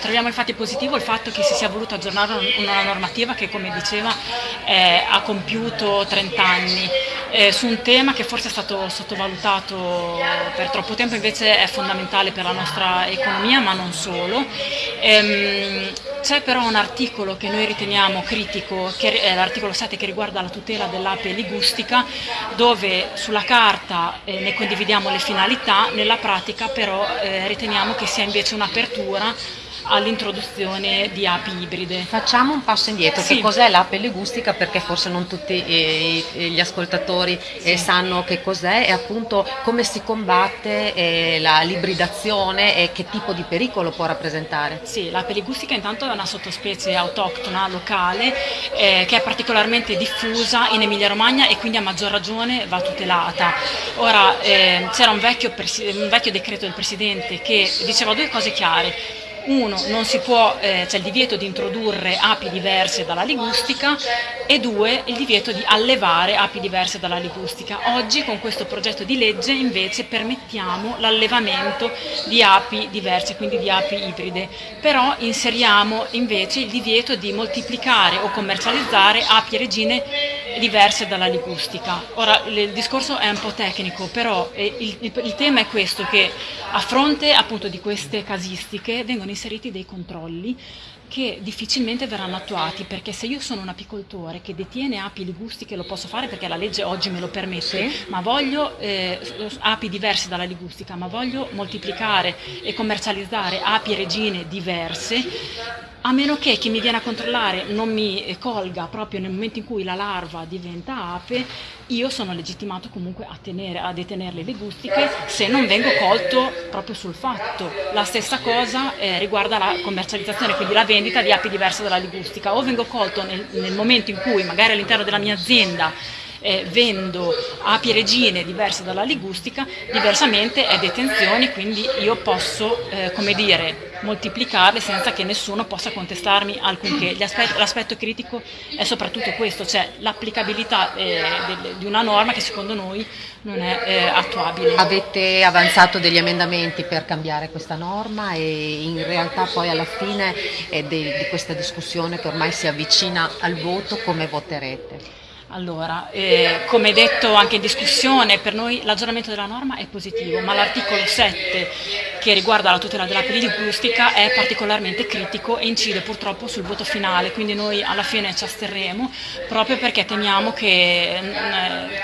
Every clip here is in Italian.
troviamo infatti positivo il fatto che si sia voluto aggiornare una normativa che come diceva eh, ha compiuto 30 anni eh, su un tema che forse è stato sottovalutato per troppo tempo invece è fondamentale per la nostra economia ma non solo. Ehm, c'è però un articolo che noi riteniamo critico, che è l'articolo 7 che riguarda la tutela dell'ape ligustica, dove sulla carta eh, ne condividiamo le finalità, nella pratica però eh, riteniamo che sia invece un'apertura all'introduzione di api ibride. Facciamo un passo indietro, sì. che cos'è l'ape legustica perché forse non tutti eh, gli ascoltatori eh, sì. sanno che cos'è e appunto come si combatte eh, l'ibridazione e che tipo di pericolo può rappresentare. Sì, l'ape legustica intanto è una sottospecie autoctona locale eh, che è particolarmente diffusa in Emilia Romagna e quindi a maggior ragione va tutelata. Ora eh, c'era un, un vecchio decreto del Presidente che diceva due cose chiare uno, non si può, eh, c'è il divieto di introdurre api diverse dalla ligustica e due, il divieto di allevare api diverse dalla ligustica. Oggi con questo progetto di legge invece permettiamo l'allevamento di api diverse, quindi di api ibride, però inseriamo invece il divieto di moltiplicare o commercializzare api regine diverse dalla ligustica. Ora il discorso è un po' tecnico, però eh, il, il, il tema è questo, che a fronte appunto di queste casistiche vengono inseriti dei controlli che difficilmente verranno attuati perché se io sono un apicoltore che detiene api ligustiche lo posso fare perché la legge oggi me lo permette, sì. ma voglio eh, api diverse dalla ligustica, ma voglio moltiplicare e commercializzare api regine diverse, a meno che chi mi viene a controllare non mi colga proprio nel momento in cui la larva diventa ape, io sono legittimato comunque a, tenere, a detenere le legustiche se non vengo colto proprio sul fatto. La stessa cosa eh, riguarda la commercializzazione, quindi la vendita di api diverse dalla legustica. O vengo colto nel, nel momento in cui magari all'interno della mia azienda eh, vendo api regine diverse dalla ligustica, diversamente è detenzione, quindi io posso, eh, come dire, moltiplicarle senza che nessuno possa contestarmi alcunché. L'aspetto critico è soprattutto questo, cioè l'applicabilità eh, di una norma che secondo noi non è eh, attuabile. Avete avanzato degli emendamenti per cambiare questa norma e in realtà poi alla fine eh, di questa discussione che ormai si avvicina al voto come voterete? Allora, eh, come detto anche in discussione, per noi l'aggiornamento della norma è positivo, ma l'articolo 7 che riguarda la tutela della pellicustica è particolarmente critico e incide purtroppo sul voto finale, quindi noi alla fine ci asterremo proprio perché temiamo che eh,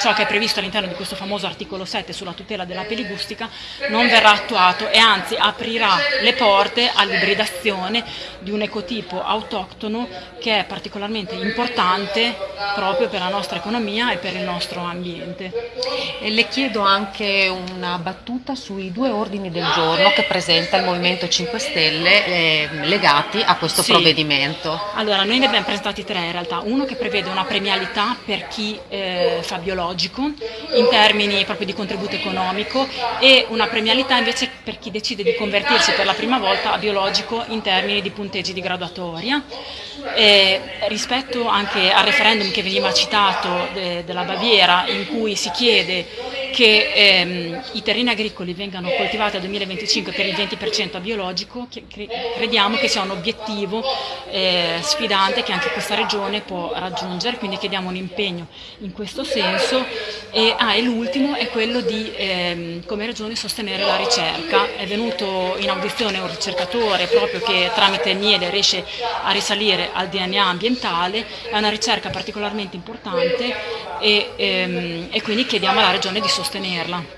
ciò che è previsto all'interno di questo famoso articolo 7 sulla tutela della pellicustica non verrà attuato e anzi aprirà le porte all'ibridazione di un ecotipo autoctono che è particolarmente importante proprio per la nostra economia e per il nostro ambiente. E le chiedo anche una battuta sui due ordini del giorno che presenta il Movimento 5 Stelle eh, legati a questo sì. provvedimento. Allora, noi ne abbiamo presentati tre in realtà, uno che prevede una premialità per chi eh, fa biologico in termini proprio di contributo economico e una premialità invece per chi decide di convertirsi per la prima volta a biologico in termini di punteggi di graduatoria. E rispetto anche al referendum che veniva citato de, della Baviera in cui si chiede che ehm, i terreni agricoli vengano coltivati al 2025 per il 20% a biologico, crediamo che sia un obiettivo eh, sfidante che anche questa regione può raggiungere, quindi chiediamo un impegno in questo senso. E, ah, e l'ultimo è quello di ehm, come regione sostenere la ricerca. È venuto in audizione un ricercatore proprio che tramite il miele riesce a risalire al DNA ambientale, è una ricerca particolarmente importante e, ehm, e quindi chiediamo alla regione di sostenerla.